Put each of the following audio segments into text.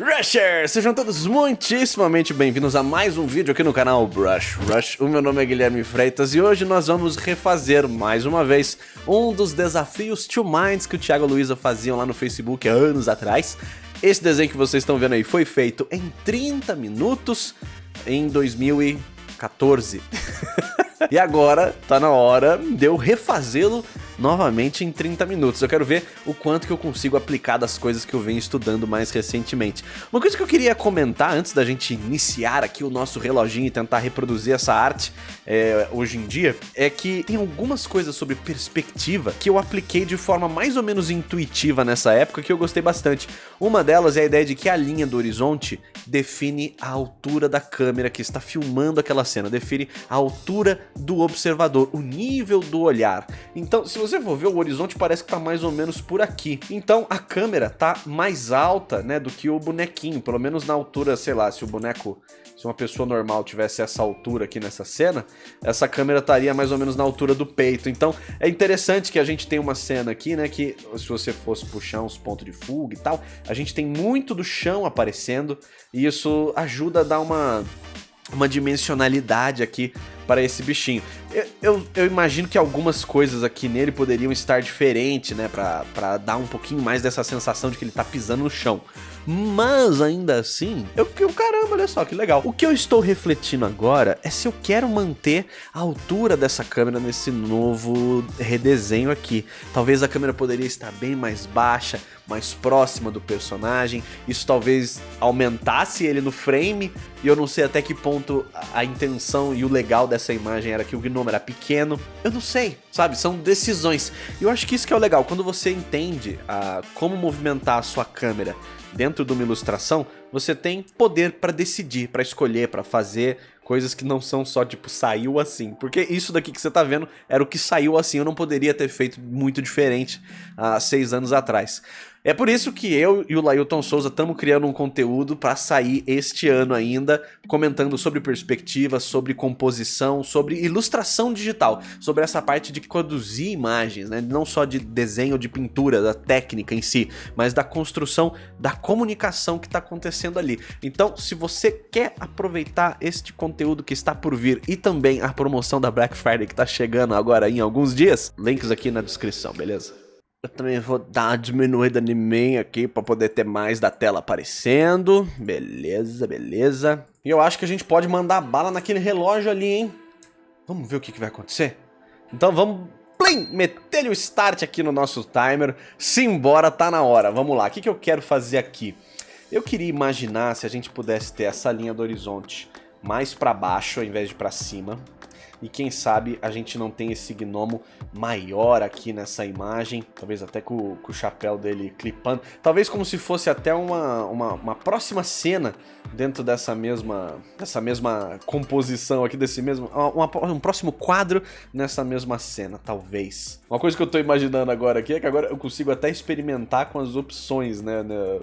Rushers! Sejam todos muitíssimamente bem-vindos a mais um vídeo aqui no canal Brush Rush. O meu nome é Guilherme Freitas e hoje nós vamos refazer mais uma vez um dos desafios Two Minds que o Thiago a Luiza faziam lá no Facebook há anos atrás. Esse desenho que vocês estão vendo aí foi feito em 30 minutos em 2014. e agora tá na hora de eu refazê-lo novamente em 30 minutos. Eu quero ver o quanto que eu consigo aplicar das coisas que eu venho estudando mais recentemente. Uma coisa que eu queria comentar antes da gente iniciar aqui o nosso reloginho e tentar reproduzir essa arte é, hoje em dia, é que tem algumas coisas sobre perspectiva que eu apliquei de forma mais ou menos intuitiva nessa época que eu gostei bastante. Uma delas é a ideia de que a linha do horizonte define a altura da câmera que está filmando aquela cena, define a altura do observador, o nível do olhar. Então, se você você for ver, o horizonte parece que tá mais ou menos por aqui. Então a câmera tá mais alta, né, do que o bonequinho, pelo menos na altura, sei lá, se o boneco, se uma pessoa normal tivesse essa altura aqui nessa cena, essa câmera estaria mais ou menos na altura do peito. Então é interessante que a gente tem uma cena aqui, né, que se você fosse puxar uns pontos de fuga e tal, a gente tem muito do chão aparecendo e isso ajuda a dar uma uma dimensionalidade aqui para esse bichinho. Eu, eu, eu, imagino que algumas coisas aqui nele poderiam estar diferentes, né, pra dar um pouquinho mais dessa sensação de que ele tá pisando no chão. Mas ainda assim, eu fiquei, caramba, olha só que legal. O que eu estou refletindo agora é se eu quero manter a altura dessa câmera nesse novo redesenho aqui. Talvez a câmera poderia estar bem mais baixa, mais próxima do personagem. Isso talvez aumentasse ele no frame e eu não sei até que ponto a intenção e o legal dessa imagem era que o gnomo era pequeno. Eu não sei, sabe? São decisões. E eu acho que isso que é o legal, quando você entende a, como movimentar a sua câmera dentro de uma ilustração, você tem poder para decidir, para escolher, para fazer coisas que não são só tipo saiu assim. Porque isso daqui que você tá vendo era o que saiu assim, eu não poderia ter feito muito diferente há seis anos atrás. É por isso que eu e o Lailton Souza estamos criando um conteúdo para sair este ano ainda, comentando sobre perspectiva, sobre composição, sobre ilustração digital, sobre essa parte de produzir imagens, né? não só de desenho, de pintura, da técnica em si, mas da construção, da comunicação que está acontecendo ali. Então, se você quer aproveitar este conteúdo que está por vir e também a promoção da Black Friday que está chegando agora em alguns dias, links aqui na descrição, beleza? Eu também vou dar uma diminuída em mim aqui para poder ter mais da tela aparecendo. Beleza, beleza. E eu acho que a gente pode mandar bala naquele relógio ali, hein? Vamos ver o que, que vai acontecer? Então vamos plim, meter o start aqui no nosso timer. Simbora, tá na hora. Vamos lá, o que, que eu quero fazer aqui? Eu queria imaginar se a gente pudesse ter essa linha do horizonte mais para baixo ao invés de para cima. E quem sabe a gente não tem esse gnomo maior aqui nessa imagem, talvez até com, com o chapéu dele clipando. Talvez como se fosse até uma, uma, uma, próxima cena dentro dessa mesma, dessa mesma composição aqui, desse mesmo... Uma, um próximo quadro nessa mesma cena, talvez. Uma coisa que eu tô imaginando agora aqui é que agora eu consigo até experimentar com as opções, né? né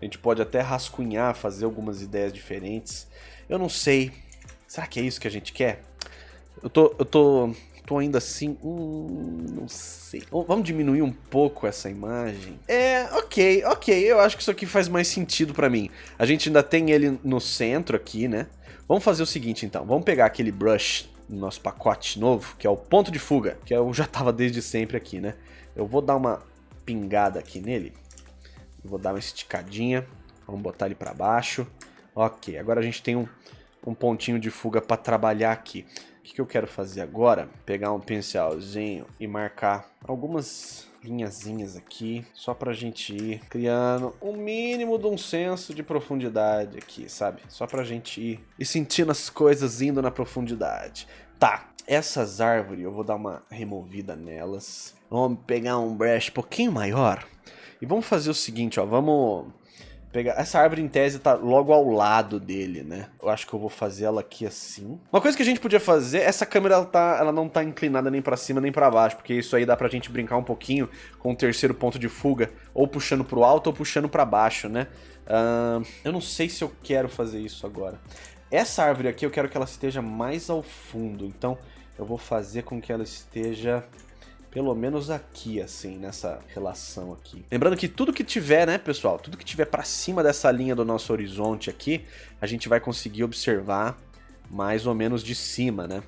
a gente pode até rascunhar, fazer algumas ideias diferentes. Eu não sei. Será que é isso que a gente quer? Eu tô, eu tô, tô ainda assim, hum, não sei. Vamos diminuir um pouco essa imagem? É, ok, ok, eu acho que isso aqui faz mais sentido pra mim. A gente ainda tem ele no centro aqui, né? Vamos fazer o seguinte então, vamos pegar aquele brush no nosso pacote novo, que é o ponto de fuga, que eu já tava desde sempre aqui, né? Eu vou dar uma pingada aqui nele, vou dar uma esticadinha, vamos botar ele pra baixo. Ok, agora a gente tem um, um pontinho de fuga para trabalhar aqui que, que eu quero fazer agora? Pegar um pincelzinho e marcar algumas linhazinhas aqui, só pra gente ir criando o um mínimo de um senso de profundidade aqui, sabe? Só pra gente ir e sentindo as coisas indo na profundidade. Tá, essas árvores eu vou dar uma removida nelas. Vamos pegar um brush um pouquinho maior e vamos fazer o seguinte, ó, vamos pegar. Essa árvore em tese tá logo ao lado dele, né? Eu acho que eu vou fazer ela aqui assim. Uma coisa que a gente podia fazer, essa câmera ela, tá, ela não tá inclinada nem para cima nem para baixo, porque isso aí dá pra gente brincar um pouquinho com o terceiro ponto de fuga, ou puxando pro alto ou puxando para baixo, né? Uh, eu não sei se eu quero fazer isso agora. Essa árvore aqui eu quero que ela esteja mais ao fundo, então eu vou fazer com que ela esteja pelo menos aqui, assim, nessa relação aqui. Lembrando que tudo que tiver, né, pessoal, tudo que tiver para cima dessa linha do nosso horizonte aqui, a gente vai conseguir observar mais ou menos de cima, né?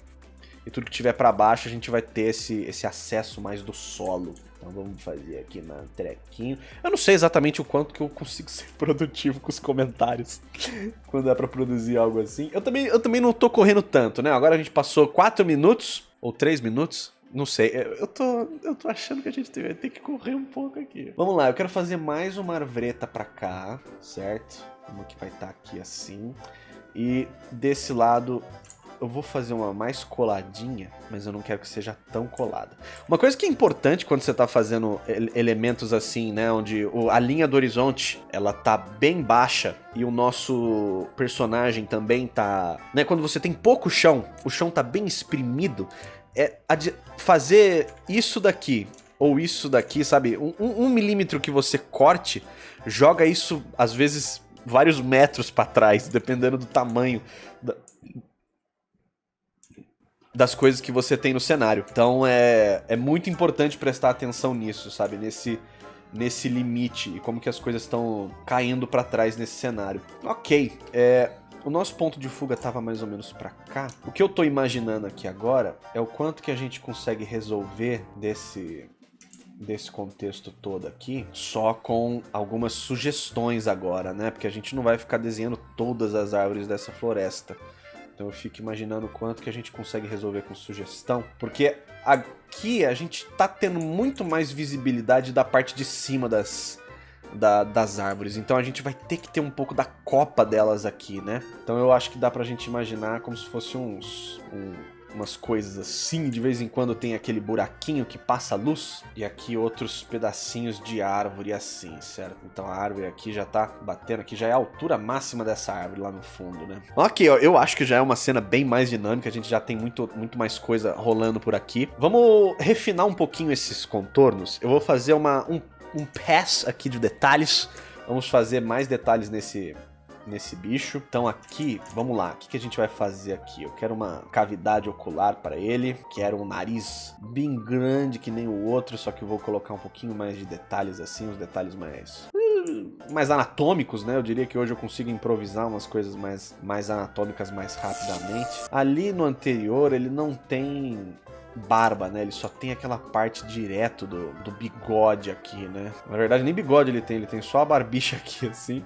E tudo que tiver para baixo a gente vai ter esse, esse acesso mais do solo. Então vamos fazer aqui na trequinho. Eu não sei exatamente o quanto que eu consigo ser produtivo com os comentários quando é para produzir algo assim. Eu também, eu também não tô correndo tanto, né? Agora a gente passou 4 minutos ou 3 minutos. Não sei, eu tô, eu tô achando que a gente vai ter que correr um pouco aqui. Vamos lá, eu quero fazer mais uma arvreta pra cá, certo? Como que vai estar tá aqui assim. E desse lado eu vou fazer uma mais coladinha, mas eu não quero que seja tão colada. Uma coisa que é importante quando você está fazendo elementos assim, né, onde a linha do horizonte, ela tá bem baixa e o nosso personagem também tá, né, quando você tem pouco chão, o chão tá bem exprimido, é fazer isso daqui ou isso daqui, sabe, um, um milímetro que você corte, joga isso, às vezes, vários metros para trás, dependendo do tamanho da, das coisas que você tem no cenário. Então é, é muito importante prestar atenção nisso, sabe? Nesse, nesse limite e como que as coisas estão caindo para trás nesse cenário. Ok, é, o nosso ponto de fuga estava mais ou menos para cá. O que eu estou imaginando aqui agora é o quanto que a gente consegue resolver desse desse contexto todo aqui, só com algumas sugestões agora, né? Porque a gente não vai ficar desenhando todas as árvores dessa floresta. Então eu fico imaginando quanto que a gente consegue resolver com sugestão, porque aqui a gente tá tendo muito mais visibilidade da parte de cima das, da, das árvores, então a gente vai ter que ter um pouco da copa delas aqui, né? Então eu acho que dá pra gente imaginar como se fosse uns, um, umas coisas assim, de vez em quando tem aquele buraquinho que passa luz, e aqui outros pedacinhos de árvore assim, certo? Então a árvore aqui já tá batendo, aqui já é a altura máxima dessa árvore lá no fundo, né? Ok, eu acho que já é uma cena bem mais dinâmica, a gente já tem muito, muito mais coisa rolando por aqui. Vamos refinar um pouquinho esses contornos, eu vou fazer uma, um, um pass aqui de detalhes, vamos fazer mais detalhes nesse, nesse bicho. Então aqui, vamos lá, o que, que a gente vai fazer aqui? Eu quero uma cavidade ocular para ele, quero um nariz bem grande que nem o outro, só que eu vou colocar um pouquinho mais de detalhes assim, os detalhes mais hum, mais anatômicos, né? Eu diria que hoje eu consigo improvisar umas coisas mais, mais anatômicas mais rapidamente. Ali no anterior ele não tem barba, né? Ele só tem aquela parte direto do, do bigode aqui, né? Na verdade nem bigode ele tem, ele tem só a barbicha aqui assim.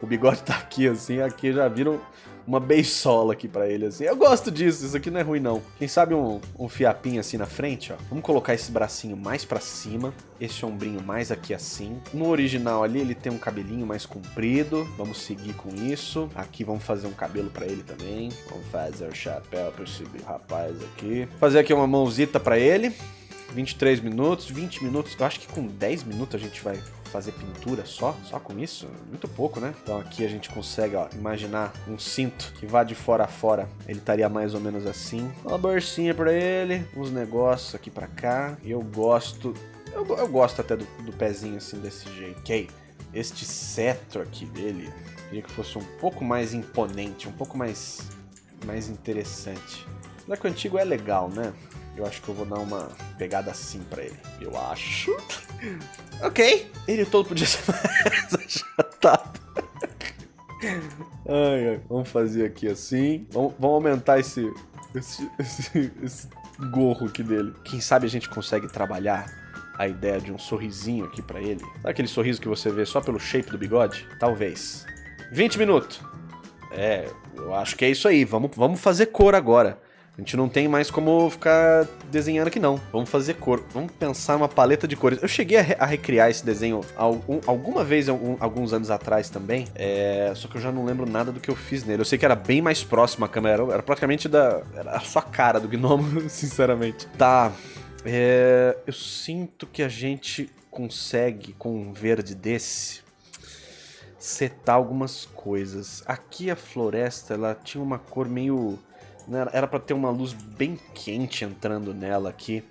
O bigode tá aqui, assim, aqui já viram uma beisola aqui pra ele, assim. Eu gosto disso, isso aqui não é ruim, não. Quem sabe um, um fiapinho assim na frente, ó. Vamos colocar esse bracinho mais pra cima, esse ombrinho mais aqui assim. No original ali, ele tem um cabelinho mais comprido. Vamos seguir com isso. Aqui vamos fazer um cabelo pra ele também. Vamos fazer o chapéu pra esse rapaz aqui. Fazer aqui uma mãozita pra ele. 23 minutos, 20 minutos. Eu acho que com 10 minutos a gente vai fazer pintura só, só com isso, muito pouco, né? Então aqui a gente consegue, ó, imaginar um cinto que vá de fora a fora. Ele estaria mais ou menos assim. Uma bolsinha pra ele, uns negócios aqui pra cá. Eu gosto, eu, eu gosto até do, do pezinho assim desse jeito. Ok, este cetro aqui dele, queria que fosse um pouco mais imponente, um pouco mais, mais interessante. Será que o antigo é legal, né? Eu acho que eu vou dar uma pegada assim pra ele. Eu acho. ok. Ele todo podia ser mais achatado. ai, ai. Vamos fazer aqui assim. Vamos, vamos aumentar esse, esse, esse, esse gorro aqui dele. Quem sabe a gente consegue trabalhar a ideia de um sorrisinho aqui pra ele. Sabe aquele sorriso que você vê só pelo shape do bigode? Talvez. 20 minutos. É, eu acho que é isso aí. Vamos, vamos fazer cor agora. A gente não tem mais como ficar desenhando aqui não. Vamos fazer cor. Vamos pensar uma paleta de cores. Eu cheguei a, re a recriar esse desenho algum, alguma vez, algum, alguns anos atrás também. É, só que eu já não lembro nada do que eu fiz nele. Eu sei que era bem mais próximo a câmera. Era, era praticamente da... Era a sua cara do gnomo, sinceramente. Tá. É, eu sinto que a gente consegue, com um verde desse, setar algumas coisas. Aqui a floresta, ela tinha uma cor meio era para ter uma luz bem quente entrando nela aqui.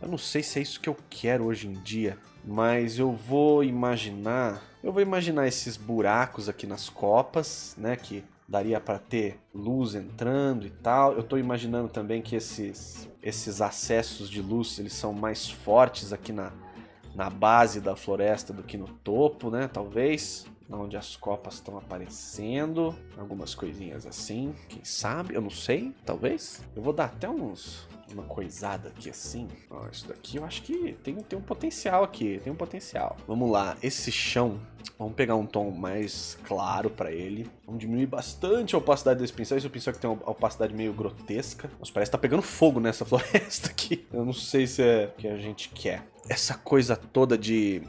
Eu não sei se é isso que eu quero hoje em dia, mas eu vou imaginar... Eu vou imaginar esses buracos aqui nas copas, né, que daria para ter luz entrando e tal. Eu tô imaginando também que esses, esses acessos de luz, eles são mais fortes aqui na, na base da floresta do que no topo, né? Talvez onde as copas estão aparecendo, algumas coisinhas assim, quem sabe, eu não sei, talvez. Eu vou dar até uns, uma coisada aqui assim. Ó, isso daqui eu acho que tem, tem um potencial aqui, tem um potencial. Vamos lá, esse chão, vamos pegar um tom mais claro para ele. Vamos diminuir bastante a opacidade desse pincel. Esse pincel que tem uma opacidade meio grotesca. Nossa, parece que tá pegando fogo nessa floresta aqui. Eu não sei se é o que a gente quer. Essa coisa toda de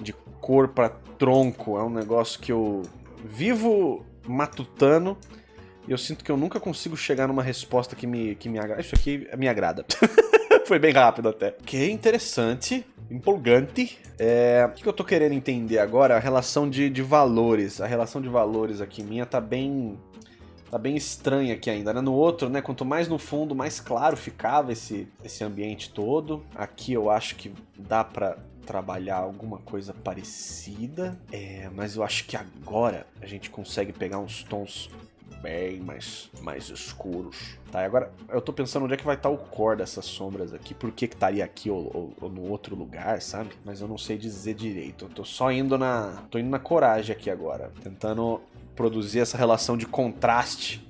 de cor para tronco. É um negócio que eu vivo matutando e eu sinto que eu nunca consigo chegar numa resposta que me, que me agrada. Isso aqui me agrada. Foi bem rápido até. Que é interessante, empolgante. É, o que eu tô querendo entender agora? A relação de, de valores. A relação de valores aqui minha tá bem tá bem estranha aqui ainda, né? No outro, né, quanto mais no fundo, mais claro ficava esse, esse ambiente todo. Aqui eu acho que dá pra trabalhar alguma coisa parecida, é, mas eu acho que agora a gente consegue pegar uns tons bem mais, mais escuros. Tá, agora eu tô pensando onde é que vai estar tá o core dessas sombras aqui, por que que estaria aqui ou, ou, ou, no outro lugar, sabe? Mas eu não sei dizer direito, eu tô só indo na... tô indo na coragem aqui agora, tentando produzir essa relação de contraste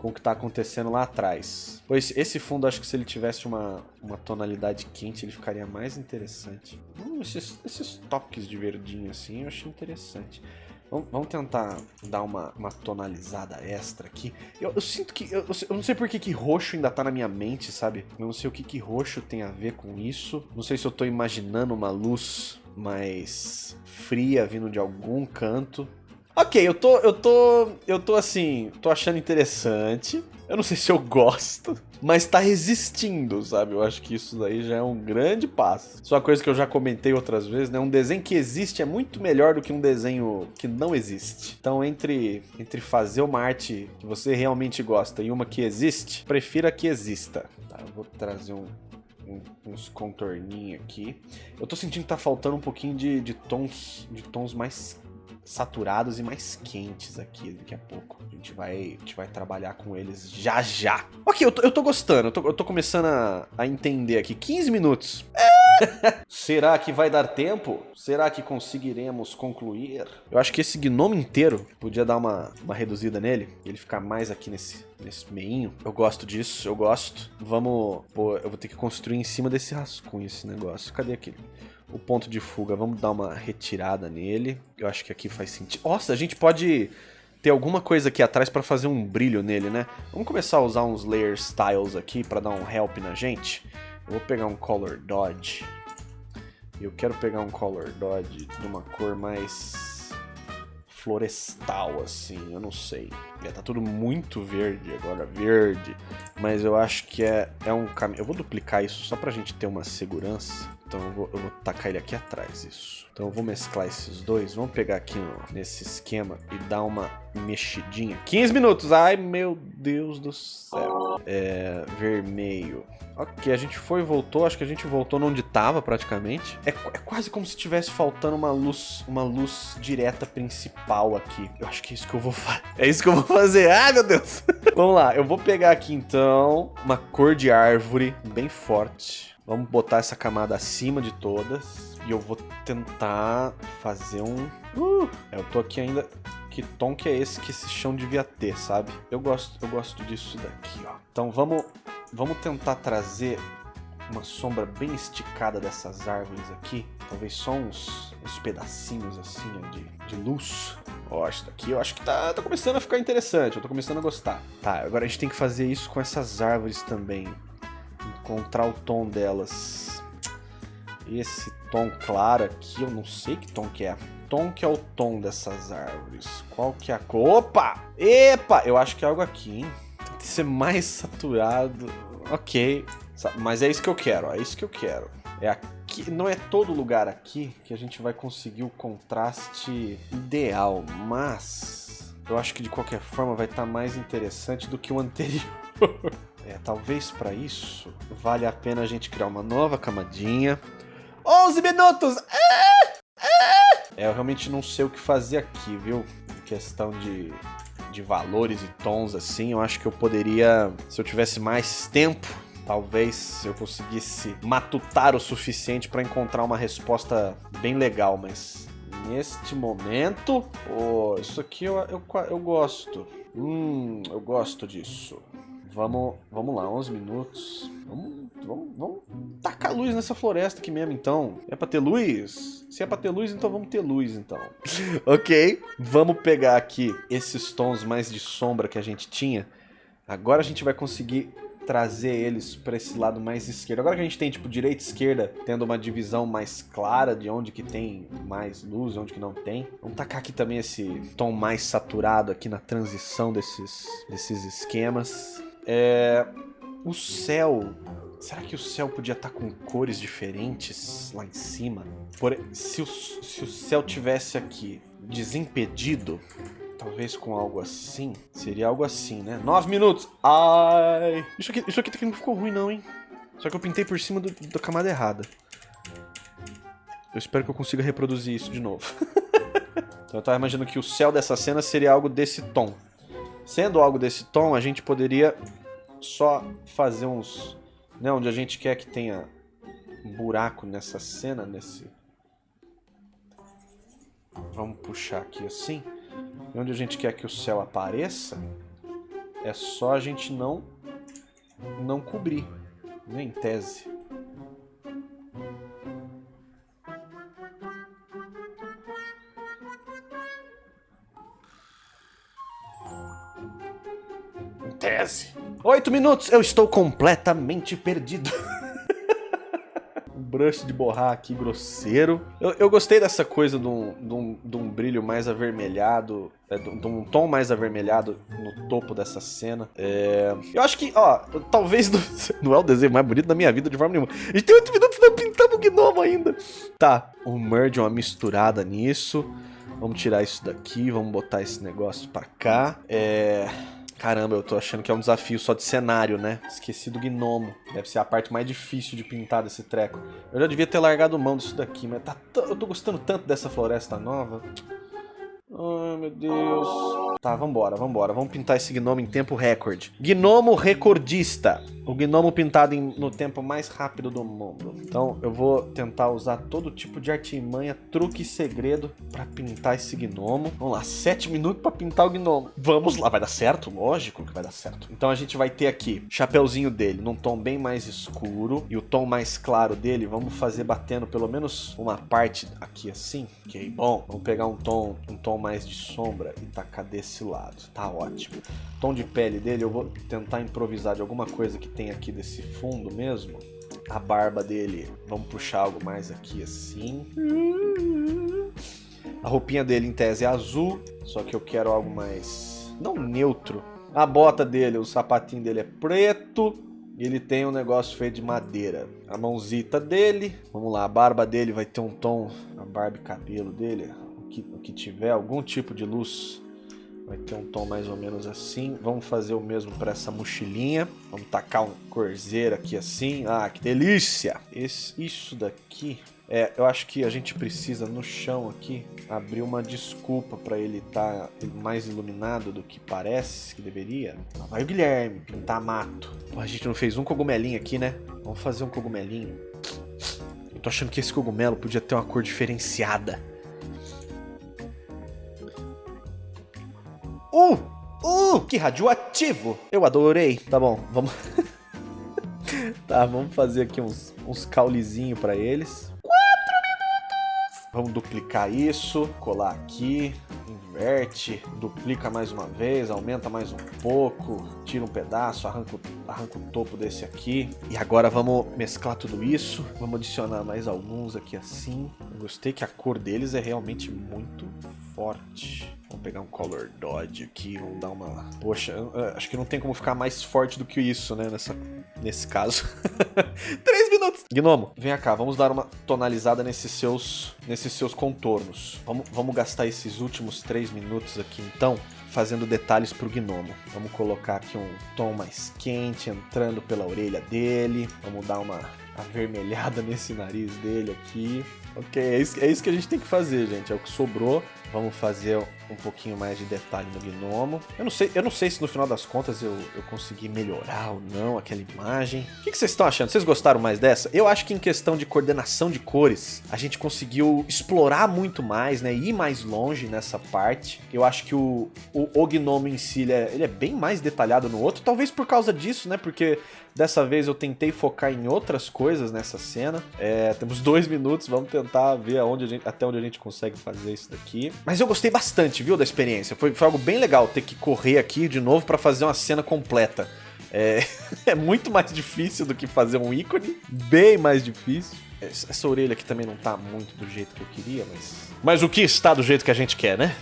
com o que está acontecendo lá atrás. Pois esse fundo, acho que se ele tivesse uma, uma tonalidade quente, ele ficaria mais interessante. Hum, esses, esses toques de verdinho assim, eu achei interessante. Vamos, tentar dar uma, uma tonalizada extra aqui. Eu, eu sinto que... Eu, eu, não sei por que, que roxo ainda tá na minha mente, sabe? Eu não sei o que, que roxo tem a ver com isso. Não sei se eu tô imaginando uma luz mais fria vindo de algum canto. Ok, eu tô, eu tô, eu tô assim, tô achando interessante. Eu não sei se eu gosto, mas tá resistindo, sabe? Eu acho que isso daí já é um grande passo. Só uma coisa que eu já comentei outras vezes, né? Um desenho que existe é muito melhor do que um desenho que não existe. Então, entre, entre fazer uma arte que você realmente gosta e uma que existe, prefira que exista. Tá, eu vou trazer um, uns contorninhos aqui. Eu tô sentindo que tá faltando um pouquinho de, de tons de tons mais saturados e mais quentes aqui daqui a pouco. A gente vai, a gente vai trabalhar com eles já já. Ok, eu tô, eu tô gostando, eu tô, eu tô começando a, a entender aqui. 15 minutos. Será que vai dar tempo? Será que conseguiremos concluir? Eu acho que esse gnomo inteiro podia dar uma, uma reduzida nele. Ele ficar mais aqui nesse, nesse meinho. Eu gosto disso, eu gosto. Vamos... Pô, eu vou ter que construir em cima desse rascunho esse negócio. Cadê aquele? O ponto de fuga. Vamos dar uma retirada nele. Eu acho que aqui faz sentido. Nossa, a gente pode ter alguma coisa aqui atrás para fazer um brilho nele, né? Vamos começar a usar uns layer styles aqui para dar um help na gente. Eu vou pegar um color dodge. Eu quero pegar um color dodge de uma cor mais florestal, assim, eu não sei. É, tá tudo muito verde agora, verde. Mas eu acho que é, é um caminho... Eu vou duplicar isso só pra gente ter uma segurança. Então eu vou, eu vou tacar ele aqui atrás, isso. Então eu vou mesclar esses dois. Vamos pegar aqui ó, nesse esquema e dar uma mexidinha. 15 minutos! Ai, meu Deus do céu. É, vermelho. Ok, a gente foi e voltou. Acho que a gente voltou onde tava praticamente. É, é quase como se tivesse faltando uma luz, uma luz direta principal aqui. Eu acho que é isso que eu vou fazer. É isso que eu vou fazer. Ai, meu Deus. Vamos lá, eu vou pegar aqui então uma cor de árvore bem forte. Vamos botar essa camada acima de todas. E eu vou tentar fazer um... Uh, eu tô aqui ainda... Que tom que é esse que esse chão devia ter, sabe? Eu gosto, eu gosto disso daqui, ó. Então vamos, vamos tentar trazer uma sombra bem esticada dessas árvores aqui. Talvez só uns, uns pedacinhos assim de, de luz. Ó, isso daqui eu acho que tá, tá começando a ficar interessante. Eu tô começando a gostar. Tá, agora a gente tem que fazer isso com essas árvores também encontrar o tom delas. Esse tom claro aqui, eu não sei que tom que é. Tom que é o tom dessas árvores. Qual que é a cor? Opa! Epa! Eu acho que é algo aqui, hein? Tem que ser mais saturado. Ok. Mas é isso que eu quero, é isso que eu quero. É aqui, não é todo lugar aqui que a gente vai conseguir o contraste ideal, mas eu acho que de qualquer forma vai estar tá mais interessante do que o anterior. É, talvez para isso vale a pena a gente criar uma nova camadinha. 11 minutos! É, é, é, eu realmente não sei o que fazer aqui, viu? Em questão de, de valores e tons assim. Eu acho que eu poderia, se eu tivesse mais tempo, talvez eu conseguisse matutar o suficiente para encontrar uma resposta bem legal, mas neste momento, oh, isso aqui eu, eu, eu gosto. Hum, eu gosto disso. Vamos, vamos lá, 11 minutos. Vamos, vamos, vamos tacar luz nessa floresta aqui mesmo, então. É pra ter luz? Se é pra ter luz, então vamos ter luz, então. ok, vamos pegar aqui esses tons mais de sombra que a gente tinha. Agora a gente vai conseguir trazer eles para esse lado mais esquerdo. Agora que a gente tem, tipo, direita e esquerda, tendo uma divisão mais clara de onde que tem mais luz onde que não tem. Vamos tacar aqui também esse tom mais saturado aqui na transição desses, desses esquemas. É, o céu. Será que o céu podia estar tá com cores diferentes lá em cima? Por, se, o, se o céu tivesse aqui desimpedido, talvez com algo assim, seria algo assim, né? Nove minutos! Ai! Isso aqui, isso aqui não ficou ruim não, hein? Só que eu pintei por cima do, da camada errada. Eu espero que eu consiga reproduzir isso de novo. então eu tava imaginando que o céu dessa cena seria algo desse tom. Sendo algo desse tom, a gente poderia só fazer uns... Né, onde a gente quer que tenha um buraco nessa cena, nesse... Vamos puxar aqui assim. E onde a gente quer que o céu apareça, é só a gente não, não cobrir, né, em tese. Tese. Oito minutos, eu estou completamente perdido. um brush de borrar aqui grosseiro. Eu, eu gostei dessa coisa de um, de, um, de um brilho mais avermelhado, é, de, um tom mais avermelhado no topo dessa cena. É, eu acho que, ó, talvez não, não é o desenho mais bonito da minha vida de forma nenhuma. A gente tem oito minutos pra pintar o gnomo ainda. Tá, o merge é uma misturada nisso. Vamos tirar isso daqui, vamos botar esse negócio pra cá. É... Caramba, eu tô achando que é um desafio só de cenário, né? Esqueci do gnomo. Deve ser a parte mais difícil de pintar desse treco. Eu já devia ter largado mão disso daqui, mas tá eu tô gostando tanto dessa floresta nova. Ai, meu Deus. Tá, vambora, vambora. Vamos pintar esse gnomo em tempo recorde. Gnomo recordista. O gnomo pintado em, no tempo mais rápido do mundo. Então, eu vou tentar usar todo tipo de artimanha, truque e segredo pra pintar esse gnomo. Vamos lá, sete minutos pra pintar o gnomo. Vamos lá, vai dar certo? Lógico que vai dar certo. Então, a gente vai ter aqui chapeuzinho dele num tom bem mais escuro. E o tom mais claro dele, vamos fazer batendo pelo menos uma parte aqui assim. Ok, bom. Vamos pegar um tom, um tom mais de sombra e tacar desse lado. Tá ótimo. Tom de pele dele, eu vou tentar improvisar de alguma coisa que tem aqui desse fundo mesmo. A barba dele, vamos puxar algo mais aqui assim. A roupinha dele em tese é azul, só que eu quero algo mais... não neutro. A bota dele, o sapatinho dele é preto. E ele tem um negócio feito de madeira. A mãozita dele, vamos lá, a barba dele vai ter um tom, a barba e cabelo dele, que, que tiver algum tipo de luz vai ter um tom mais ou menos assim. Vamos fazer o mesmo para essa mochilinha. Vamos tacar um corzeiro aqui assim. Ah, que delícia! Esse, isso daqui... É, eu acho que a gente precisa no chão aqui abrir uma desculpa para ele estar tá mais iluminado do que parece que deveria. Vai o Guilherme pintar mato. Pô, a gente não fez um cogumelinho aqui, né? Vamos fazer um cogumelinho. Eu tô achando que esse cogumelo podia ter uma cor diferenciada. Uh! Uh! Que radioativo! Eu adorei. Tá bom, vamos... tá, vamos fazer aqui uns, uns caulezinhos pra eles. Quatro minutos! Vamos duplicar isso, colar aqui, inverte, duplica mais uma vez, aumenta mais um pouco, tira um pedaço, arranca, arranca o topo desse aqui. E agora vamos mesclar tudo isso, vamos adicionar mais alguns aqui assim. Eu gostei que a cor deles é realmente muito forte. Vamos pegar um Color Dodge aqui, vamos dar uma... Poxa, acho que não tem como ficar mais forte do que isso, né, nessa, nesse caso. Três minutos! Gnomo, vem cá, vamos dar uma tonalizada nesses seus, nesses seus contornos. Vamos, vamos gastar esses últimos três minutos aqui, então, fazendo detalhes pro gnomo. Vamos colocar aqui um tom mais quente entrando pela orelha dele. Vamos dar uma avermelhada nesse nariz dele aqui. Ok, é isso, é isso que a gente tem que fazer, gente. É o que sobrou. Vamos fazer um pouquinho mais de detalhe no gnomo. Eu não sei, eu não sei se no final das contas eu, eu consegui melhorar ou não aquela imagem. O que, que vocês estão achando? Vocês gostaram mais dessa? Eu acho que em questão de coordenação de cores, a gente conseguiu explorar muito mais, né? Ir mais longe nessa parte. Eu acho que o, o, o gnomo em si, ele é, ele é bem mais detalhado no outro. Talvez por causa disso, né? Porque dessa vez eu tentei focar em outras coisas nessa cena. É, temos dois minutos, vamos tentar ver aonde gente, até onde a gente consegue fazer isso daqui. Mas eu gostei bastante, viu, da experiência. Foi, foi algo bem legal ter que correr aqui de novo para fazer uma cena completa. É, é muito mais difícil do que fazer um ícone, bem mais difícil. Essa orelha aqui também não tá muito do jeito que eu queria, mas... Mas o que está do jeito que a gente quer, né?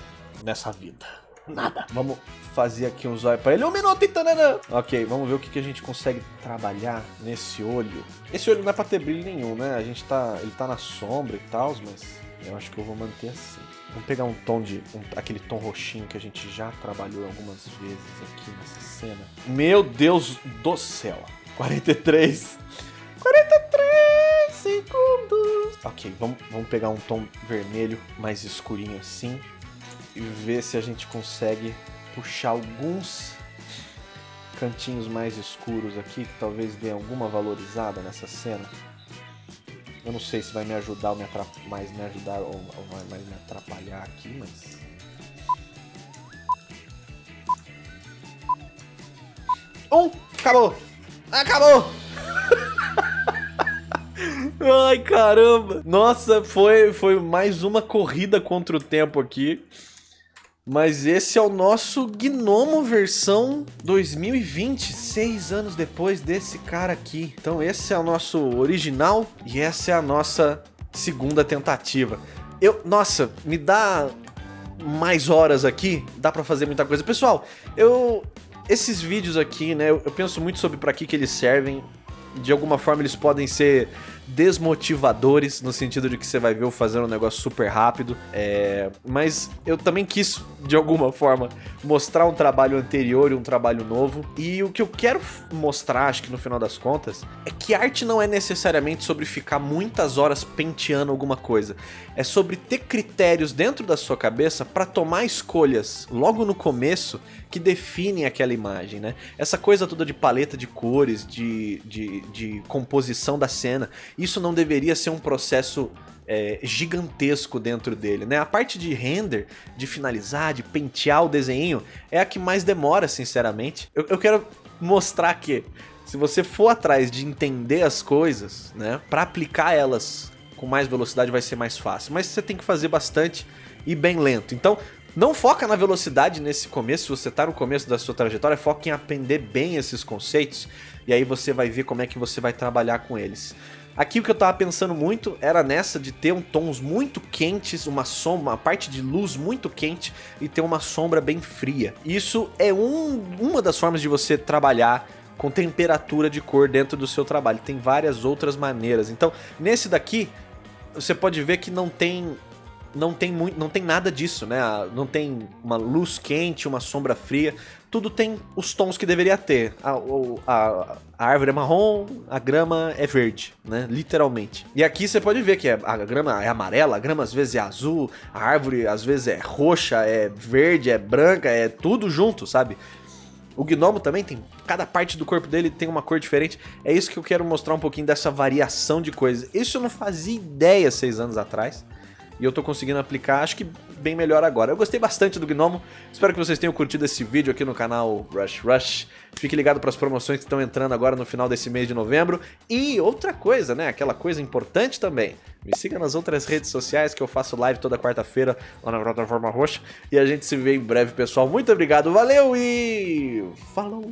Nessa vida. Nada. Vamos fazer aqui um zóio pra ele. Um minuto, Itanana! Ok, vamos ver o que, que a gente consegue trabalhar nesse olho. Esse olho não é pra ter brilho nenhum, né? A gente tá... Ele tá na sombra e tal, mas eu acho que eu vou manter assim. Vamos pegar um tom de... Um, aquele tom roxinho que a gente já trabalhou algumas vezes aqui nessa cena. Meu Deus do céu. 43. 43 segundos. Ok, vamos, vamos pegar um tom vermelho mais escurinho assim. E ver se a gente consegue puxar alguns cantinhos mais escuros aqui, que talvez dê alguma valorizada nessa cena. Eu não sei se vai me ajudar ou me mais me ajudar ou, ou vai mais me atrapalhar aqui, mas... Um! Acabou! Acabou! Ai, caramba! Nossa, foi, foi mais uma corrida contra o tempo aqui. Mas esse é o nosso Gnomo versão 2020, seis anos depois desse cara aqui. Então esse é o nosso original e essa é a nossa segunda tentativa. Eu, nossa, me dá mais horas aqui, dá pra fazer muita coisa. Pessoal, eu... Esses vídeos aqui, né, eu, eu penso muito sobre para que que eles servem. De alguma forma eles podem ser desmotivadores, no sentido de que você vai ver eu fazendo um negócio super rápido. É... Mas eu também quis, de alguma forma, mostrar um trabalho anterior e um trabalho novo. E o que eu quero mostrar, acho que no final das contas, é que arte não é necessariamente sobre ficar muitas horas penteando alguma coisa. É sobre ter critérios dentro da sua cabeça para tomar escolhas logo no começo que definem aquela imagem, né? Essa coisa toda de paleta de cores, de, de, de composição da cena, isso não deveria ser um processo é, gigantesco dentro dele, né? A parte de render, de finalizar, de pentear o desenho, é a que mais demora, sinceramente. Eu, eu quero mostrar que se você for atrás de entender as coisas, né, para aplicar elas com mais velocidade vai ser mais fácil, mas você tem que fazer bastante e bem lento. Então, não foca na velocidade nesse começo, se você está no começo da sua trajetória, foca em aprender bem esses conceitos e aí você vai ver como é que você vai trabalhar com eles. Aqui o que eu tava pensando muito era nessa de ter um tons muito quentes, uma sombra, uma parte de luz muito quente e ter uma sombra bem fria. Isso é um, uma das formas de você trabalhar com temperatura de cor dentro do seu trabalho. Tem várias outras maneiras. Então, nesse daqui, você pode ver que não tem não tem muito, não tem nada disso, né? Não tem uma luz quente, uma sombra fria tudo tem os tons que deveria ter. A, a, a, árvore é marrom, a grama é verde, né? Literalmente. E aqui você pode ver que é, a grama é amarela, a grama às vezes é azul, a árvore às vezes é roxa, é verde, é branca, é tudo junto, sabe? O gnomo também tem, cada parte do corpo dele tem uma cor diferente. É isso que eu quero mostrar um pouquinho dessa variação de coisas. Isso eu não fazia ideia seis anos atrás. E eu tô conseguindo aplicar, acho que bem melhor agora. Eu gostei bastante do Gnomo, espero que vocês tenham curtido esse vídeo aqui no canal Rush Rush. Fique ligado para as promoções que estão entrando agora no final desse mês de novembro. E outra coisa, né, aquela coisa importante também, me siga nas outras redes sociais que eu faço live toda quarta-feira lá na plataforma roxa. E a gente se vê em breve, pessoal. Muito obrigado, valeu e falou!